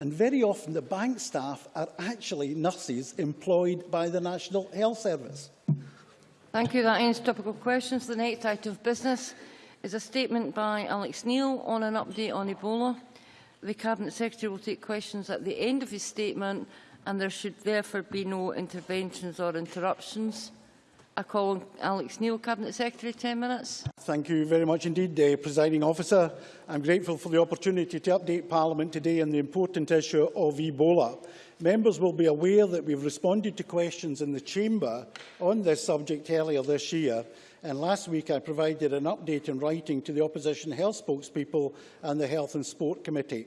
And very often the bank staff are actually nurses employed by the National Health Service. Thank you. That ends topical questions. The next item of business is a statement by Alex Neil on an update on Ebola. The Cabinet Secretary will take questions at the end of his statement and there should therefore be no interventions or interruptions. I call Alex Neil, Cabinet Secretary, 10 minutes. Thank you very much indeed, uh, Presiding Officer. I'm grateful for the opportunity to update Parliament today on the important issue of Ebola. Members will be aware that we've responded to questions in the Chamber on this subject earlier this year, and last week I provided an update in writing to the Opposition Health spokespeople and the Health and Sport Committee.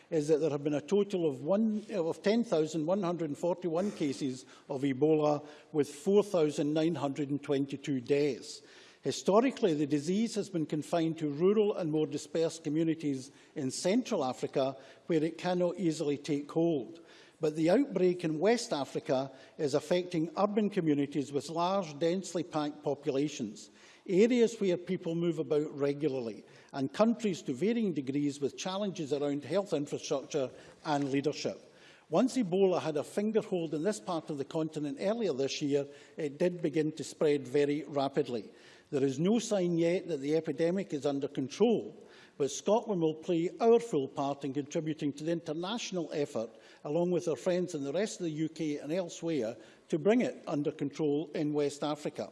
is that there have been a total of, of 10,141 cases of Ebola with 4,922 deaths. Historically, the disease has been confined to rural and more dispersed communities in Central Africa where it cannot easily take hold. But the outbreak in West Africa is affecting urban communities with large, densely packed populations areas where people move about regularly, and countries to varying degrees with challenges around health infrastructure and leadership. Once Ebola had a fingerhold in this part of the continent earlier this year, it did begin to spread very rapidly. There is no sign yet that the epidemic is under control, but Scotland will play our full part in contributing to the international effort, along with our friends in the rest of the UK and elsewhere, to bring it under control in West Africa.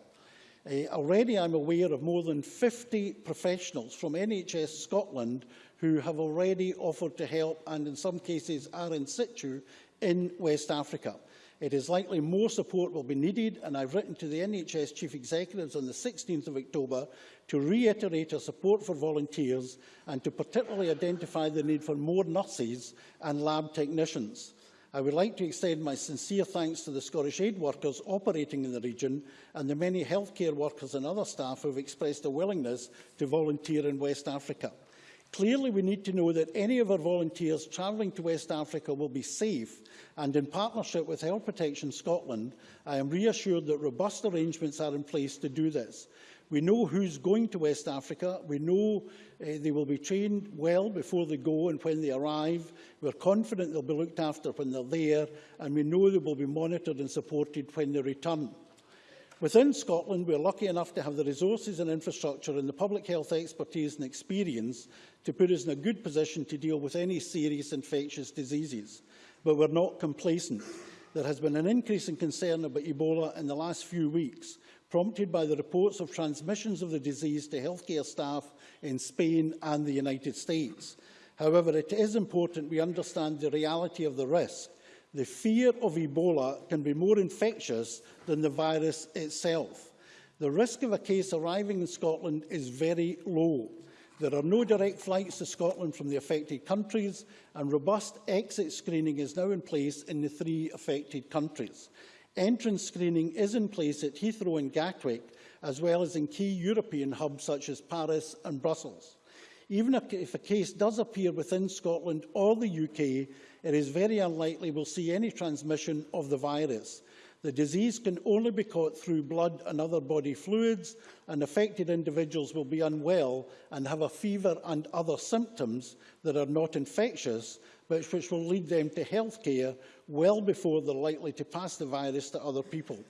Uh, already I'm aware of more than 50 professionals from NHS Scotland who have already offered to help and in some cases are in situ in West Africa. It is likely more support will be needed and I've written to the NHS Chief Executives on the 16th of October to reiterate our support for volunteers and to particularly identify the need for more nurses and lab technicians. I would like to extend my sincere thanks to the Scottish aid workers operating in the region and the many healthcare workers and other staff who have expressed a willingness to volunteer in West Africa. Clearly, we need to know that any of our volunteers travelling to West Africa will be safe, and in partnership with Health Protection Scotland, I am reassured that robust arrangements are in place to do this. We know who's going to West Africa. We know uh, they will be trained well before they go and when they arrive. We're confident they'll be looked after when they're there, and we know they will be monitored and supported when they return. Within Scotland, we're lucky enough to have the resources and infrastructure and the public health expertise and experience to put us in a good position to deal with any serious infectious diseases. But we're not complacent. There has been an increase in concern about Ebola in the last few weeks, prompted by the reports of transmissions of the disease to healthcare staff in Spain and the United States. However, it is important we understand the reality of the risk. The fear of Ebola can be more infectious than the virus itself. The risk of a case arriving in Scotland is very low. There are no direct flights to Scotland from the affected countries and robust exit screening is now in place in the three affected countries. Entrance screening is in place at Heathrow and Gatwick, as well as in key European hubs such as Paris and Brussels. Even if a case does appear within Scotland or the UK, it is very unlikely we'll see any transmission of the virus. The disease can only be caught through blood and other body fluids, and affected individuals will be unwell and have a fever and other symptoms that are not infectious, which, which will lead them to health care well before they're likely to pass the virus to other people.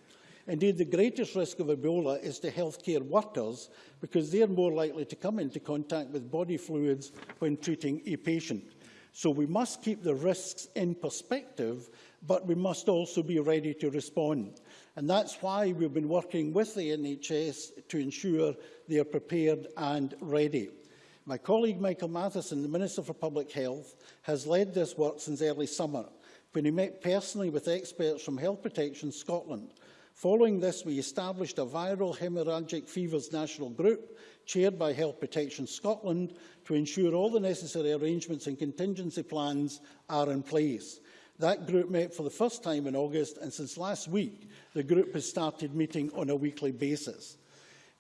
Indeed, the greatest risk of Ebola is to healthcare workers because they are more likely to come into contact with body fluids when treating a patient. So we must keep the risks in perspective, but we must also be ready to respond. And that's why we've been working with the NHS to ensure they are prepared and ready. My colleague Michael Matheson, the Minister for Public Health, has led this work since early summer, when he met personally with experts from Health Protection Scotland. Following this, we established a viral hemorrhagic fevers national group, chaired by Health Protection Scotland, to ensure all the necessary arrangements and contingency plans are in place. That group met for the first time in August, and since last week, the group has started meeting on a weekly basis.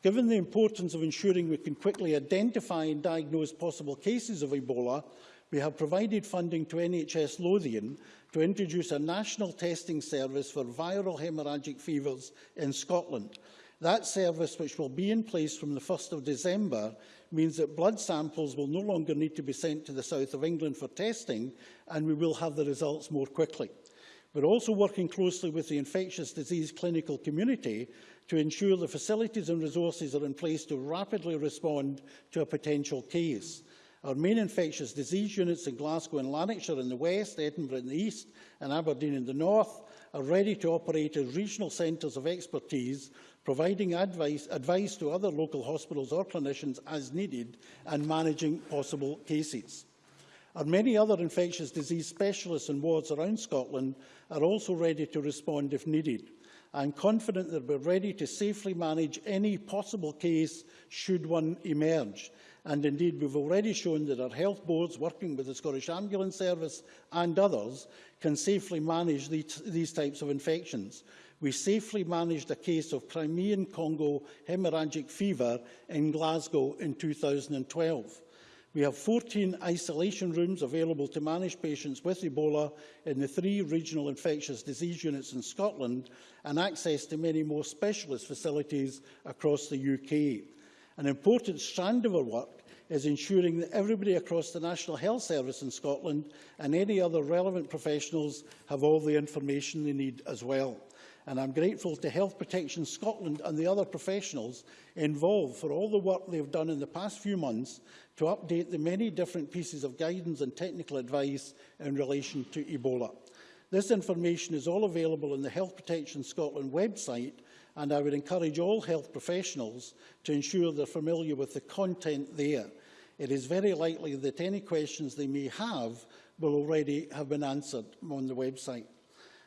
Given the importance of ensuring we can quickly identify and diagnose possible cases of Ebola, we have provided funding to NHS Lothian to introduce a national testing service for viral haemorrhagic fevers in Scotland. That service, which will be in place from the 1st of December, means that blood samples will no longer need to be sent to the south of England for testing, and we will have the results more quickly. We're also working closely with the infectious disease clinical community to ensure the facilities and resources are in place to rapidly respond to a potential case. Our main infectious disease units in Glasgow and Lanarkshire in the west, Edinburgh in the east and Aberdeen in the north are ready to operate as regional centres of expertise, providing advice, advice to other local hospitals or clinicians as needed and managing possible cases. Our many other infectious disease specialists and wards around Scotland are also ready to respond if needed. I'm confident that we're ready to safely manage any possible case should one emerge. And indeed, we've already shown that our health boards, working with the Scottish Ambulance Service and others, can safely manage the, these types of infections. We safely managed a case of Crimean Congo hemorrhagic fever in Glasgow in 2012. We have 14 isolation rooms available to manage patients with Ebola in the three regional infectious disease units in Scotland and access to many more specialist facilities across the UK. An important strand of our work is ensuring that everybody across the National Health Service in Scotland and any other relevant professionals have all the information they need as well. and I'm grateful to Health Protection Scotland and the other professionals involved for all the work they have done in the past few months to update the many different pieces of guidance and technical advice in relation to Ebola. This information is all available on the Health Protection Scotland website and I would encourage all health professionals to ensure they're familiar with the content there. It is very likely that any questions they may have will already have been answered on the website.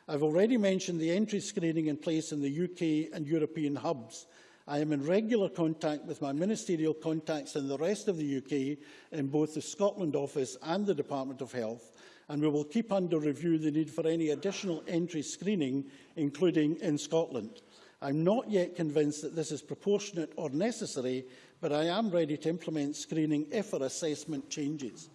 I've already mentioned the entry screening in place in the UK and European hubs. I am in regular contact with my ministerial contacts in the rest of the UK in both the Scotland office and the Department of Health, and we will keep under review the need for any additional entry screening, including in Scotland. I'm not yet convinced that this is proportionate or necessary, but I am ready to implement screening if our assessment changes.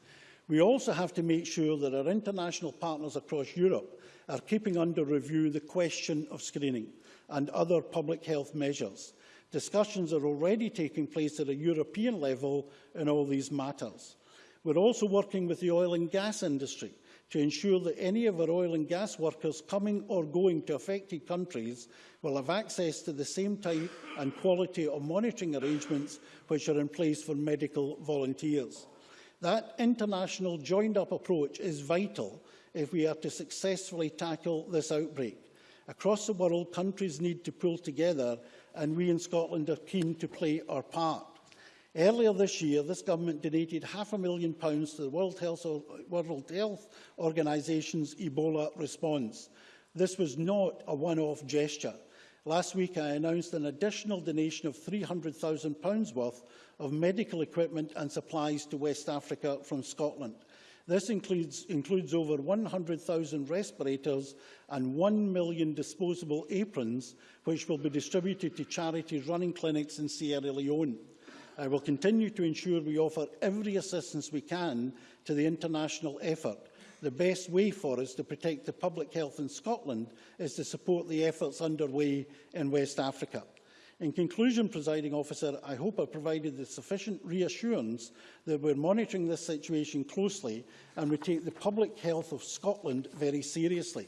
We also have to make sure that our international partners across Europe are keeping under review the question of screening and other public health measures. Discussions are already taking place at a European level in all these matters. We're also working with the oil and gas industry to ensure that any of our oil and gas workers coming or going to affected countries will have access to the same type and quality of monitoring arrangements which are in place for medical volunteers. That international joined-up approach is vital if we are to successfully tackle this outbreak. Across the world, countries need to pull together and we in Scotland are keen to play our part. Earlier this year, this government donated half a million pounds to the World Health, World Health Organization's Ebola response. This was not a one-off gesture. Last week, I announced an additional donation of £300,000 worth of medical equipment and supplies to West Africa from Scotland. This includes, includes over 100,000 respirators and 1 million disposable aprons, which will be distributed to charities running clinics in Sierra Leone. I uh, will continue to ensure we offer every assistance we can to the international effort. The best way for us to protect the public health in Scotland is to support the efforts underway in West Africa. In conclusion, presiding officer, I hope I provided the sufficient reassurance that we're monitoring this situation closely and we take the public health of Scotland very seriously.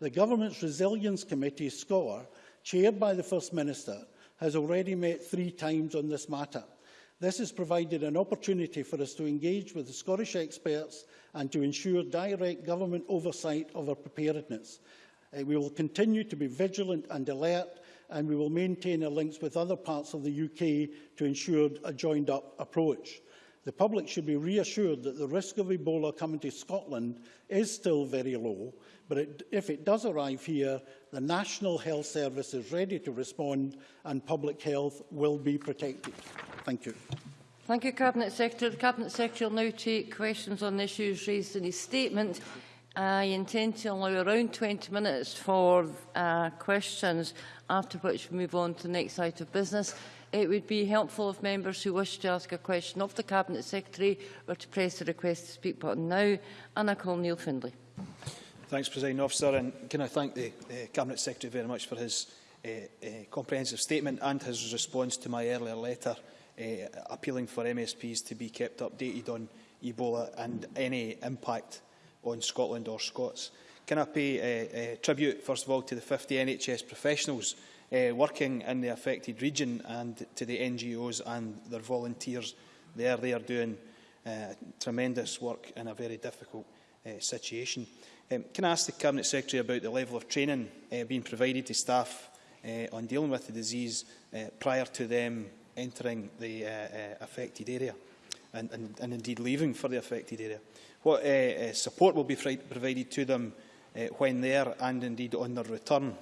The Government's Resilience Committee, score, chaired by the First Minister, has already met three times on this matter. This has provided an opportunity for us to engage with the Scottish experts and to ensure direct government oversight of our preparedness. Uh, we will continue to be vigilant and alert and we will maintain our links with other parts of the UK to ensure a joined-up approach. The public should be reassured that the risk of Ebola coming to Scotland is still very low, but it, if it does arrive here, the National Health Service is ready to respond and public health will be protected. Thank you. Thank you, Cabinet Secretary. The Cabinet Secretary will now take questions on issues raised in his statement. I intend to allow around 20 minutes for uh, questions, after which we move on to the next item of business. It would be helpful if members who wish to ask a question of the Cabinet Secretary were to press the request to speak button now. And I call Neil Findlay. Thanks, President Officer. And can I thank the, the Cabinet Secretary very much for his uh, uh, comprehensive statement and his response to my earlier letter uh, appealing for MSPs to be kept updated on Ebola and any impact on Scotland or Scots. Can I pay uh, uh, tribute, first of all, to the 50 NHS professionals uh, working in the affected region and to the NGOs and their volunteers there. They are doing uh, tremendous work in a very difficult uh, situation. Um, can I ask the Cabinet Secretary about the level of training uh, being provided to staff uh, on dealing with the disease uh, prior to them entering the uh, uh, affected area and, and, and indeed leaving for the affected area? What uh, uh, support will be provided to them uh, when there and indeed on their return?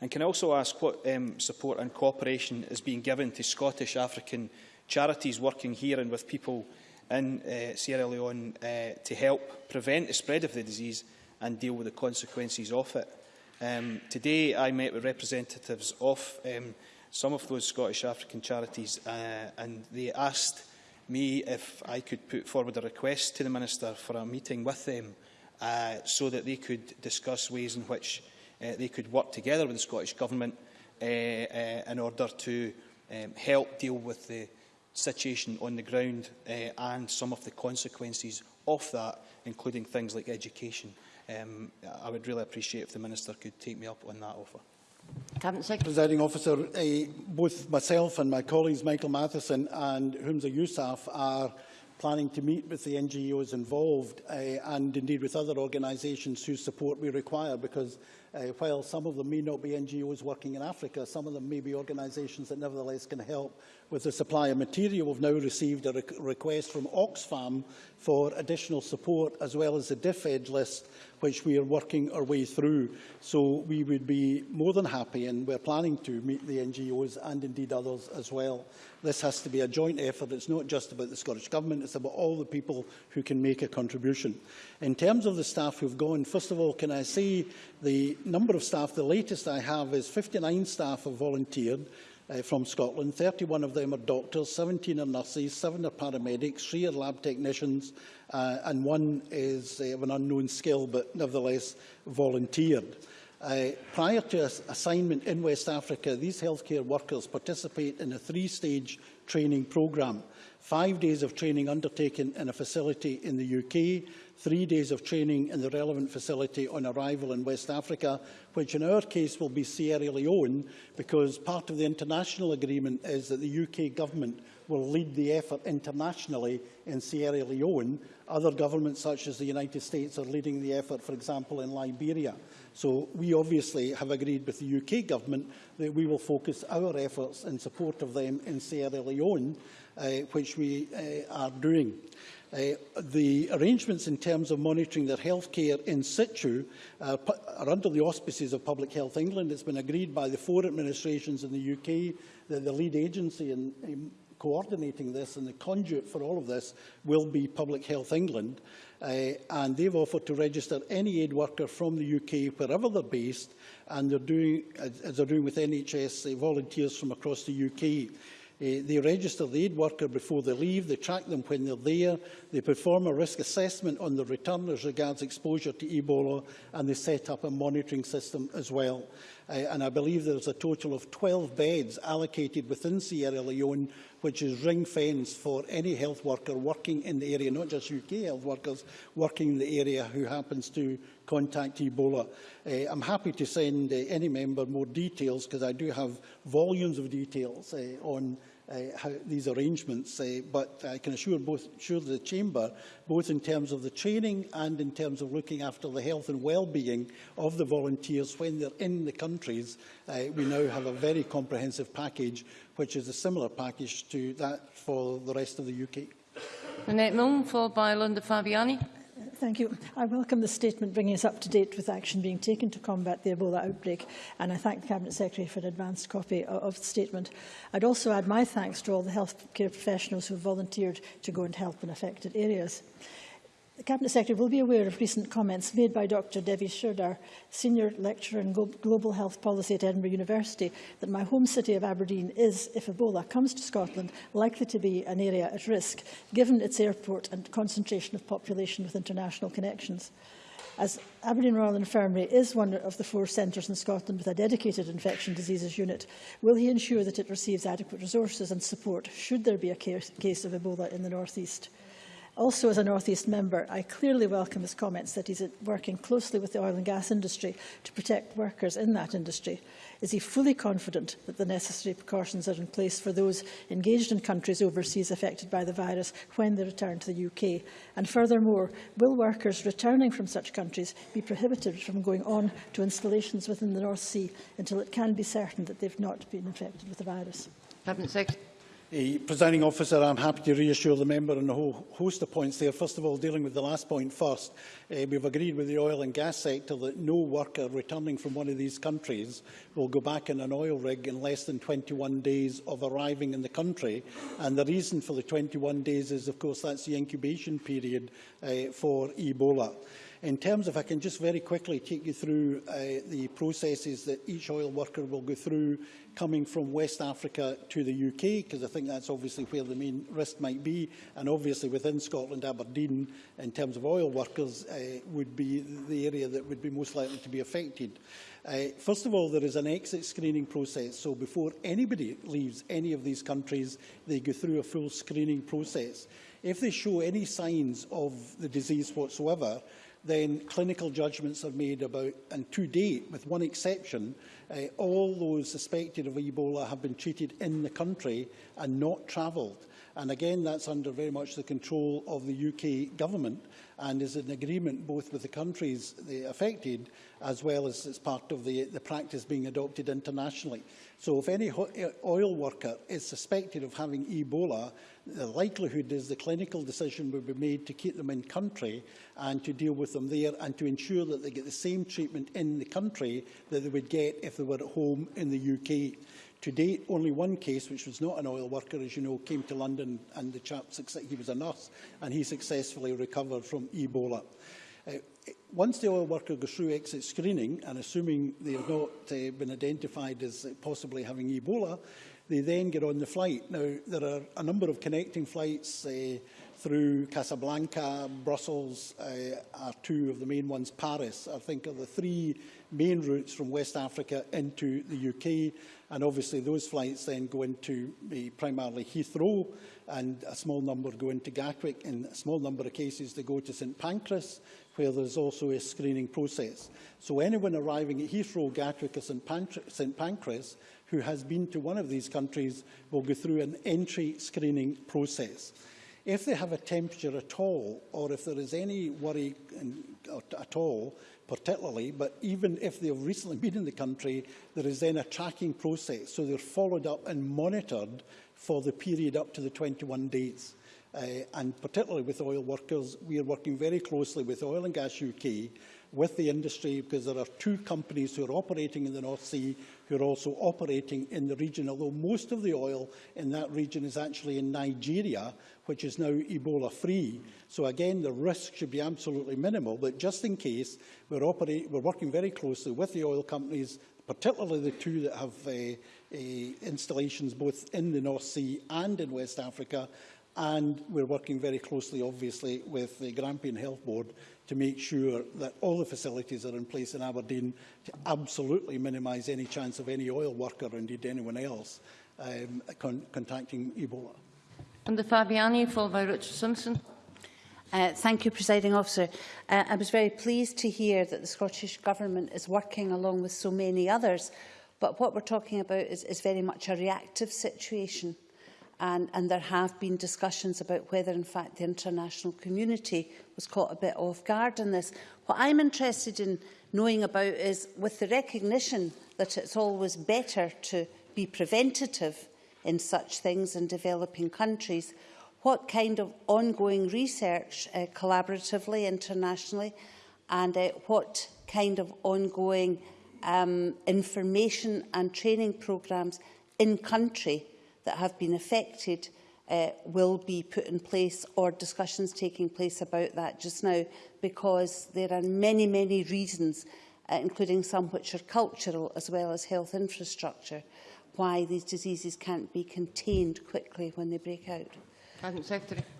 And can I also ask what um, support and cooperation is being given to Scottish African charities working here and with people in uh, Sierra Leone uh, to help prevent the spread of the disease and deal with the consequences of it. Um, today I met with representatives of um, some of those Scottish African charities uh, and they asked me if I could put forward a request to the Minister for a meeting with them uh, so that they could discuss ways in which uh, they could work together with the Scottish Government uh, uh, in order to um, help deal with the situation on the ground uh, and some of the consequences of that, including things like education. Um, I would really appreciate if the Minister could take me up on that offer. Cabinet Presiding Officer, a, both myself and my colleagues Michael Matheson and Humza Yousaf are planning to meet with the NGOs involved uh, and indeed with other organisations whose support we require because Uh, while some of them may not be NGOs working in Africa, some of them may be organisations that nevertheless can help with the supply of material. We've now received a re request from Oxfam for additional support, as well as the DFED list, which we are working our way through. So we would be more than happy, and we're planning to meet the NGOs and indeed others as well. This has to be a joint effort. It's not just about the Scottish Government, it's about all the people who can make a contribution. In terms of the staff who've gone, first of all, can I say the number of staff, the latest I have is 59 staff have volunteered uh, from Scotland. 31 of them are doctors, 17 are nurses, 7 are paramedics, 3 are lab technicians, uh, and one is uh, of an unknown skill, but nevertheless volunteered. Uh, prior to assignment in West Africa, these healthcare workers participate in a three-stage training programme. Five days of training undertaken in a facility in the UK, three days of training in the relevant facility on arrival in West Africa, which in our case will be Sierra Leone, because part of the international agreement is that the UK government will lead the effort internationally in Sierra Leone. Other governments, such as the United States, are leading the effort, for example, in Liberia. So we obviously have agreed with the UK government that we will focus our efforts in support of them in Sierra Leone, uh, which we uh, are doing. Uh, the arrangements in terms of monitoring their health care in situ uh, are under the auspices of Public Health England. It's been agreed by the four administrations in the UK that the lead agency in, in coordinating this and the conduit for all of this will be Public Health England. Uh, and they've offered to register any aid worker from the UK wherever they're based and they're doing, as they're doing with NHS, eh, volunteers from across the UK. Eh, they register the aid worker before they leave, they track them when they're there, they perform a risk assessment on the return as regards exposure to Ebola, and they set up a monitoring system as well uh, and I believe there's a total of 12 beds allocated within Sierra Leone, which is ring fence for any health worker working in the area, not just UK health workers working in the area who happens to contact Ebola. Uh, I'm happy to send uh, any member more details because I do have volumes of details uh, on Uh, how these arrangements, uh, but I can assure, both, assure the Chamber, both in terms of the training and in terms of looking after the health and well-being of the volunteers when they're in the countries, uh, we now have a very comprehensive package, which is a similar package to that for the rest of the UK. Annette Milne, followed by Linda Fabiani. Thank you. I welcome the statement bringing us up to date with action being taken to combat the Ebola outbreak, and I thank the Cabinet Secretary for an advanced copy of the statement. I'd also add my thanks to all the healthcare professionals who volunteered to go and help in affected areas. The Cabinet Secretary will be aware of recent comments made by Dr Devi Sherdar, Senior Lecturer in Global Health Policy at Edinburgh University, that my home city of Aberdeen is, if Ebola comes to Scotland, likely to be an area at risk, given its airport and concentration of population with international connections. As Aberdeen Royal Infirmary is one of the four centres in Scotland with a dedicated infection diseases unit, will he ensure that it receives adequate resources and support should there be a case of Ebola in the North East? Also, as a North East member, I clearly welcome his comments that he's working closely with the oil and gas industry to protect workers in that industry. Is he fully confident that the necessary precautions are in place for those engaged in countries overseas affected by the virus when they return to the UK? And furthermore, will workers returning from such countries be prohibited from going on to installations within the North Sea until it can be certain that they've not been infected with the virus? Cabinet Secretary. The Presiding officer, I'm happy to reassure the member on a whole host of points there. First of all, dealing with the last point first, uh, we've agreed with the oil and gas sector that no worker returning from one of these countries will go back in an oil rig in less than 21 days of arriving in the country. And the reason for the 21 days is, of course, that's the incubation period uh, for Ebola. In terms of, I can just very quickly take you through uh, the processes that each oil worker will go through coming from West Africa to the UK, because I think that's obviously where the main risk might be. And obviously within Scotland, Aberdeen, in terms of oil workers, uh, would be the area that would be most likely to be affected. Uh, first of all, there is an exit screening process. So before anybody leaves any of these countries, they go through a full screening process. If they show any signs of the disease whatsoever, then clinical judgments are made about, and to date, with one exception, uh, all those suspected of Ebola have been treated in the country and not travelled. And again, that's under very much the control of the UK government and is in agreement both with the countries affected as well as it's part of the, the practice being adopted internationally. So if any eh, oil worker is suspected of having Ebola, the likelihood is the clinical decision will be made to keep them in country and to deal with them there and to ensure that they get the same treatment in the country that they would get if they were at home in the UK. To date, only one case, which was not an oil worker, as you know, came to London and the chap, he was a nurse, and he successfully recovered from Ebola. Uh, once the oil worker goes through exit screening, and assuming they have not uh, been identified as possibly having Ebola, they then get on the flight. Now, there are a number of connecting flights uh, through Casablanca, Brussels uh, are two of the main ones. Paris, I think, are the three main routes from West Africa into the UK. And obviously those flights then go into eh, primarily Heathrow and a small number go into Gatwick. In a small number of cases, they go to St Pancras, where there's also a screening process. So anyone arriving at Heathrow, Gatwick or St, Pancras, St Pancras who has been to one of these countries will go through an entry screening process. If they have a temperature at all, or if there is any worry in, at all particularly, but even if they've recently been in the country, there is then a tracking process. So they're followed up and monitored for the period up to the 21 days. Uh, and particularly with oil workers, we are working very closely with Oil and Gas UK with the industry because there are two companies who are operating in the North Sea who are also operating in the region, although most of the oil in that region is actually in Nigeria, which is now Ebola-free. So again, the risk should be absolutely minimal, but just in case, we're, we're working very closely with the oil companies, particularly the two that have uh, uh, installations both in the North Sea and in West Africa, and we're working very closely, obviously, with the Grampian Health Board to make sure that all the facilities are in place in Aberdeen to absolutely minimise any chance of any oil worker, or indeed anyone else, um, con contacting Ebola. And the Fabiani, followed by Richard Simpson. Uh, thank you, Presiding Officer. Uh, I was very pleased to hear that the Scottish Government is working along with so many others, but what we're talking about is, is very much a reactive situation. and, and there have been discussions about whether, in fact, the international community was caught a bit off guard in this. What I'm interested in knowing about is, with the recognition that it's always better to be preventative in such things in developing countries, what kind of ongoing research uh, collaboratively, internationally, and uh, what kind of ongoing um, information and training programmes in country that have been affected uh, will be put in place or discussions taking place about that just now because there are many, many reasons, uh, including some which are cultural as well as health infrastructure, why these diseases can't be contained quickly when they break out.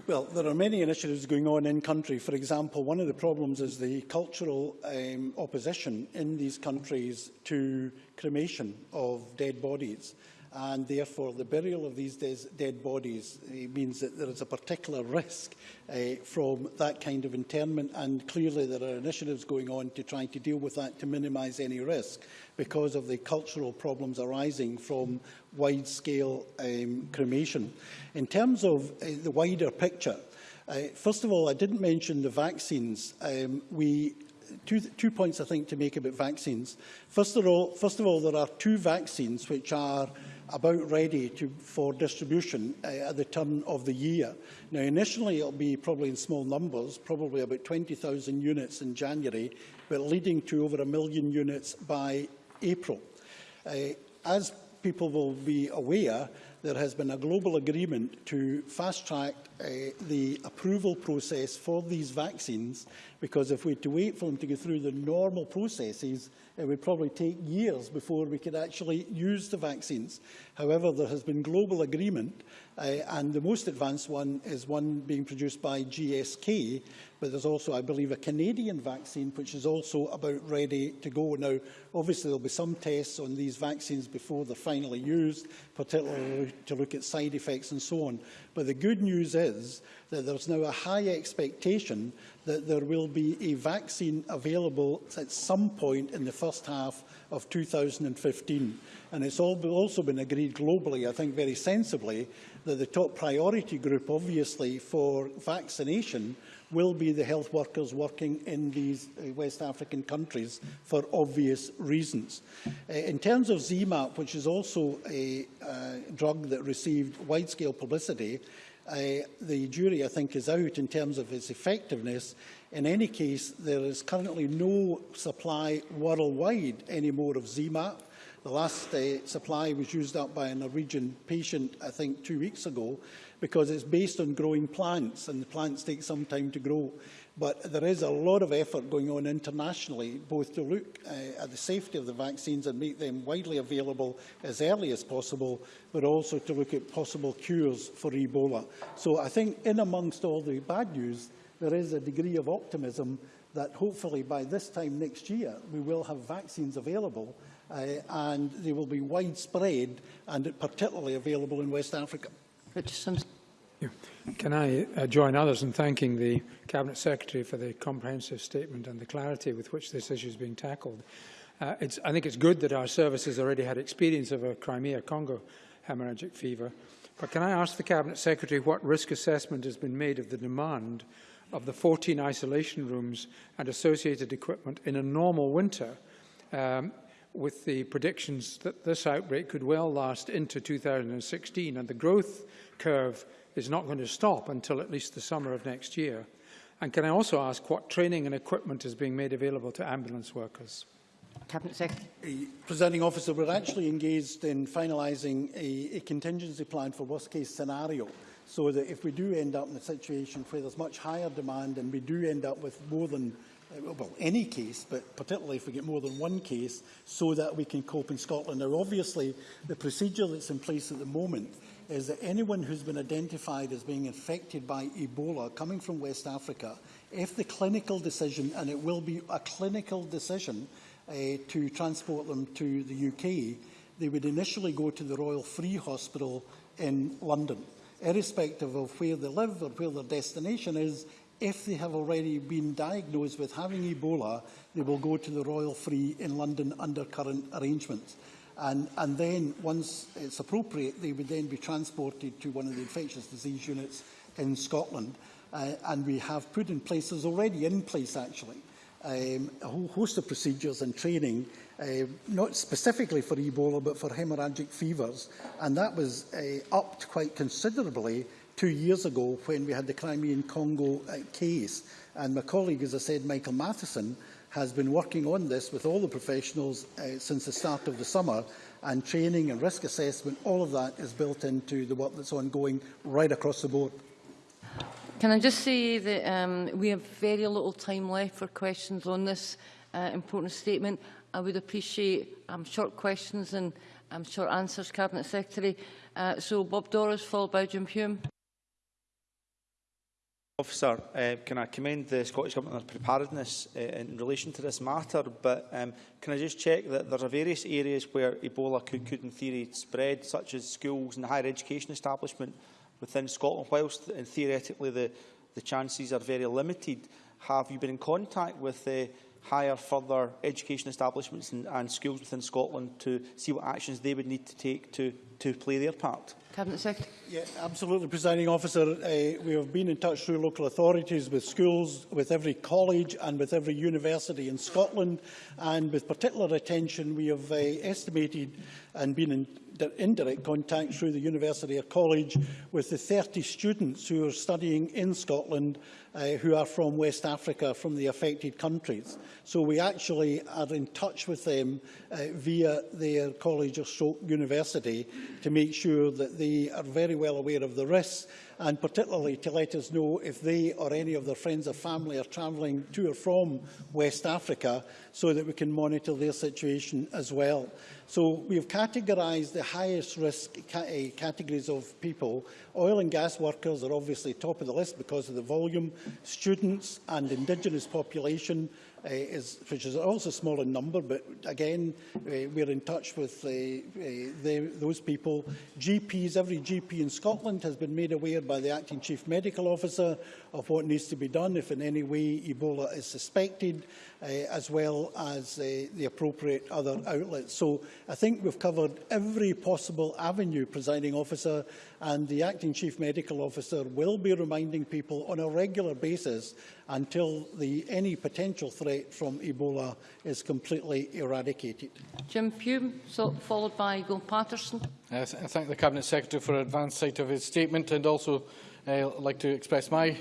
Well, there are many initiatives going on in country. For example, one of the problems is the cultural um, opposition in these countries to cremation of dead bodies. and therefore the burial of these dead bodies means that there is a particular risk uh, from that kind of internment and clearly there are initiatives going on to try to deal with that to minimise any risk because of the cultural problems arising from wide-scale um, cremation. In terms of uh, the wider picture, uh, first of all, I didn't mention the vaccines. Um, we two, two points I think to make about vaccines. First of all, first of all there are two vaccines which are about ready to, for distribution uh, at the turn of the year. Now, initially, it'll be probably in small numbers, probably about 20,000 units in January, but leading to over a million units by April. Uh, as people will be aware, there has been a global agreement to fast-track uh, eh, the approval process for these vaccines, because if we had to wait for them to go through the normal processes, it would probably take years before we could actually use the vaccines. However, there has been global agreement Uh, and the most advanced one is one being produced by GSK, but there's also, I believe, a Canadian vaccine, which is also about ready to go. Now, obviously, there'll be some tests on these vaccines before they're finally used, particularly to look at side effects and so on. But the good news is that there's now a high expectation that there will be a vaccine available at some point in the first half of 2015. And it's also been agreed globally, I think very sensibly, that the top priority group, obviously, for vaccination will be the health workers working in these uh, West African countries for obvious reasons. Uh, in terms of ZMAP, which is also a uh, drug that received wide-scale publicity, uh, the jury, I think, is out in terms of its effectiveness. In any case, there is currently no supply worldwide anymore of ZMAP. The last uh, supply was used up by a Norwegian patient, I think, two weeks ago. because it's based on growing plants and the plants take some time to grow. But there is a lot of effort going on internationally, both to look uh, at the safety of the vaccines and make them widely available as early as possible, but also to look at possible cures for Ebola. So I think in amongst all the bad news, there is a degree of optimism that hopefully by this time next year we will have vaccines available uh, and they will be widespread and particularly available in West Africa. Richardson. Can I uh, join others in thanking the Cabinet Secretary for the comprehensive statement and the clarity with which this issue is being tackled? Uh, I think it's good that our services already had experience of a Crimea-Congo hemorrhagic fever, but can I ask the Cabinet Secretary what risk assessment has been made of the demand of the 14 isolation rooms and associated equipment in a normal winter um, with the predictions that this outbreak could well last into 2016 and the growth curve is not going to stop until at least the summer of next year. And can I also ask what training and equipment is being made available to ambulance workers? Cabinet Secretary. Presenting officer, we're actually engaged in finalising a, a contingency plan for worst-case scenario so that if we do end up in a situation where there's much higher demand and we do end up with more than well, any case, but particularly if we get more than one case, so that we can cope in Scotland. Now, obviously, the procedure that's in place at the moment is that anyone who's been identified as being infected by Ebola coming from West Africa, if the clinical decision, and it will be a clinical decision uh, to transport them to the UK, they would initially go to the Royal Free Hospital in London. Irrespective of where they live or where their destination is, if they have already been diagnosed with having Ebola, they will go to the Royal Free in London under current arrangements. And, and then, once it's appropriate, they would then be transported to one of the infectious disease units in Scotland. Uh, and we have put in place, there's already in place actually, um, a whole host of procedures and training, uh, not specifically for Ebola, but for hemorrhagic fevers. And that was uh, upped quite considerably two years ago when we had the Crimean Congo uh, case. And my colleague, as I said, Michael Matheson, has been working on this with all the professionals uh, since the start of the summer and training and risk assessment, all of that is built into the work that's ongoing right across the board. Can I just say that um, we have very little time left for questions on this uh, important statement. I would appreciate um, short questions and um, short answers, Cabinet Secretary. Uh, so Bob Doris, followed by Jim Hume. Officer, uh, can I commend the Scottish Government on their preparedness uh, in relation to this matter, but um, can I just check that there are various areas where Ebola could, could in theory spread, such as schools and higher education establishment within Scotland, whilst and theoretically the, the chances are very limited. Have you been in contact with the uh, higher further education establishments and, and schools within Scotland to see what actions they would need to take to, to play their part? Cabinet Secretary. Yeah, absolutely, Presiding Officer. Uh, we have been in touch through local authorities, with schools, with every college and with every university in Scotland. And with particular attention, we have uh, estimated and been in indirect contact through the university or college with the 30 students who are studying in Scotland uh, who are from West Africa, from the affected countries. So we actually are in touch with them uh, via their college or stroke university to make sure that they are very well aware of the risks and particularly to let us know if they or any of their friends or family are travelling to or from West Africa so that we can monitor their situation as well. So we have categorised the highest risk uh, categories of people. Oil and gas workers are obviously top of the list because of the volume, students and indigenous population, uh, is, which is also small in number, but again, uh, we're in touch with uh, uh, the, those people. GPs, every GP in Scotland has been made aware by the Acting Chief Medical Officer of what needs to be done if in any way Ebola is suspected uh, as well as uh, the appropriate other outlets. So I think we've covered every possible avenue, presiding officer, and the acting chief medical officer will be reminding people on a regular basis until the, any potential threat from Ebola is completely eradicated. Jim Pume, so followed by Gil Patterson. I, th I thank the Cabinet Secretary for advance sight of his statement and also Uh, I'd like to express my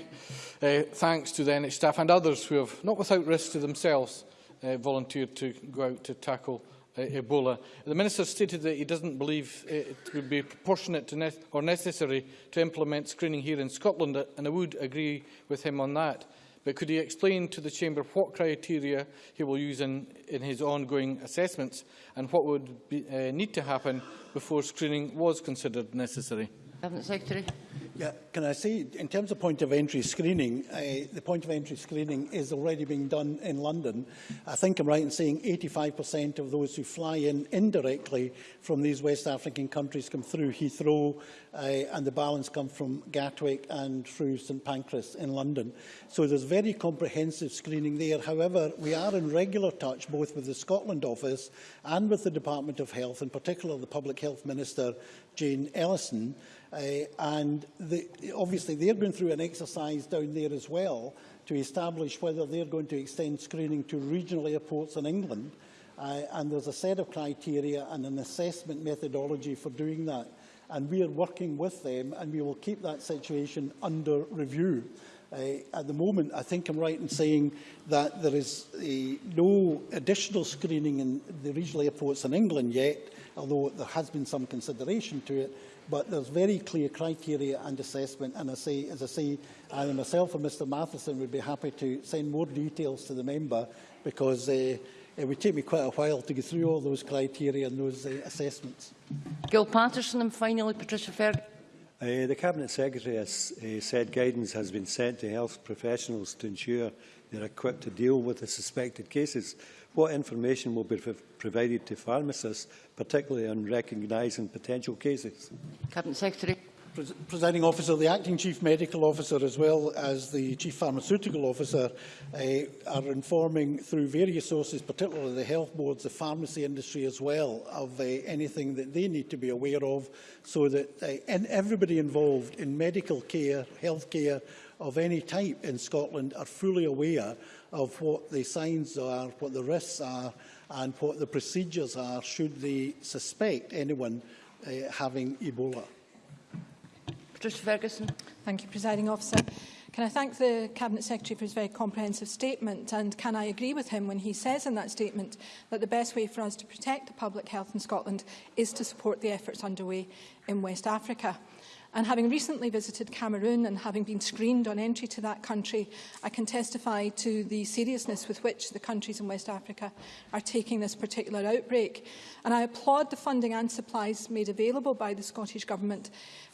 uh, thanks to the NHS staff and others who have, not without risk to themselves, uh, volunteered to go out to tackle uh, Ebola. The Minister stated that he doesn't believe it would be proportionate to ne or necessary to implement screening here in Scotland, uh, and I would agree with him on that. But could he explain to the Chamber what criteria he will use in, in his ongoing assessments and what would be, uh, need to happen before screening was considered necessary? Secretary. Yeah, can I say, in terms of point of entry screening, uh, the point of entry screening is already being done in London. I think I'm right in saying 85% of those who fly in indirectly from these West African countries come through Heathrow, uh, and the balance come from Gatwick and through St Pancras in London. So there's very comprehensive screening there. However, we are in regular touch both with the Scotland office and with the Department of Health, in particular the Public Health Minister, Jane Ellison, uh, and the, obviously they're going through an exercise down there as well to establish whether they're going to extend screening to regional airports in England. Uh, and there's a set of criteria and an assessment methodology for doing that. And we are working with them and we will keep that situation under review. Uh, at the moment, I think I'm right in saying that there is uh, no additional screening in the regional airports in England yet, although there has been some consideration to it. But there's very clear criteria and assessment, and I say, as I say, I myself and Mr Matheson would be happy to send more details to the member, because uh, it would take me quite a while to go through all those criteria and those uh, assessments. Gil Patterson and finally Patricia Ferguson. Uh, the Cabinet Secretary has uh, said guidance has been sent to health professionals to ensure they are equipped to deal with the suspected cases. What information will be provided to pharmacists, particularly on recognising potential cases? Cabinet Secretary. Pres presiding Officer, the Acting Chief Medical Officer as well as the Chief Pharmaceutical Officer uh, are informing through various sources, particularly the health boards, the pharmacy industry as well, of uh, anything that they need to be aware of so that uh, and everybody involved in medical care, health care of any type in Scotland are fully aware of what the signs are, what the risks are and what the procedures are should they suspect anyone uh, having Ebola. Patricia Ferguson. Thank you, Presiding Officer. Can I thank the Cabinet Secretary for his very comprehensive statement and can I agree with him when he says in that statement that the best way for us to protect the public health in Scotland is to support the efforts underway in West Africa. And having recently visited Cameroon and having been screened on entry to that country, I can testify to the seriousness with which the countries in West Africa are taking this particular outbreak. And I applaud the funding and supplies made available by the Scottish Government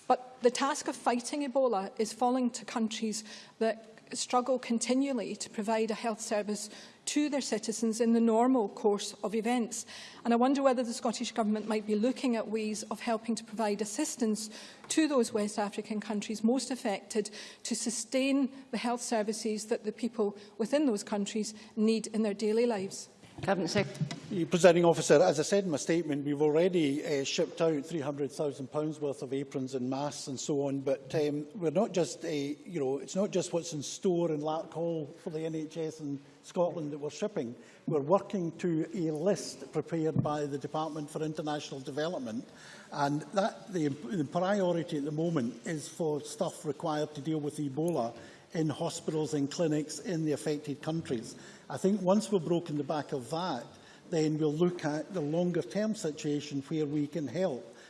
But the task of fighting Ebola is falling to countries that struggle continually to provide a health service to their citizens in the normal course of events. And I wonder whether the Scottish Government might be looking at ways of helping to provide assistance to those West African countries most affected to sustain the health services that the people within those countries need in their daily lives. Cabinet Secretary. Presiding officer, as I said in my statement, we've already uh, shipped out £300,000 worth of aprons and masks and so on, but um, we're not just, uh, you know, it's not just what's in store in Lark Hall for the NHS in Scotland that we're shipping. We're working to a list prepared by the Department for International Development, and that the, the priority at the moment is for stuff required to deal with Ebola in hospitals and clinics in the affected countries. I think once we've broken the back of that, then we'll look at the longer term situation where we can help.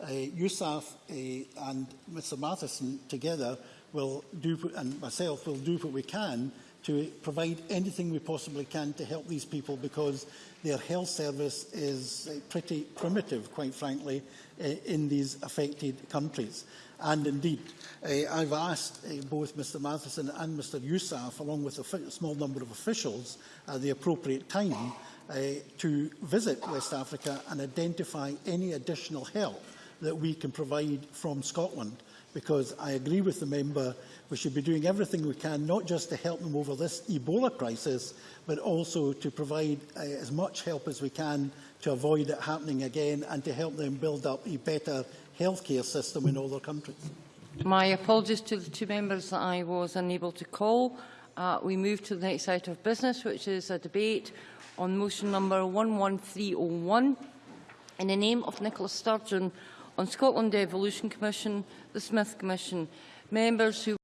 uh, Yousaf uh, and Mr Matheson together will do, and myself will do what we can to provide anything we possibly can to help these people because their health service is uh, pretty primitive, quite frankly, uh, in these affected countries. And indeed, uh, I've asked both Mr Matheson and Mr Yousaf, along with a small number of officials, at the appropriate time to visit West Africa and identify any additional help that we can provide from Scotland because I agree with the member we should be doing everything we can not just to help them over this Ebola crisis but also to provide uh, as much help as we can to avoid it happening again and to help them build up a better healthcare system in all their countries. My apologies to the two members that I was unable to call. Uh, we move to the next item of business which is a debate on motion number 11301 in the name of Nicola Sturgeon on Scotland Devolution Commission, the Smith Commission, members who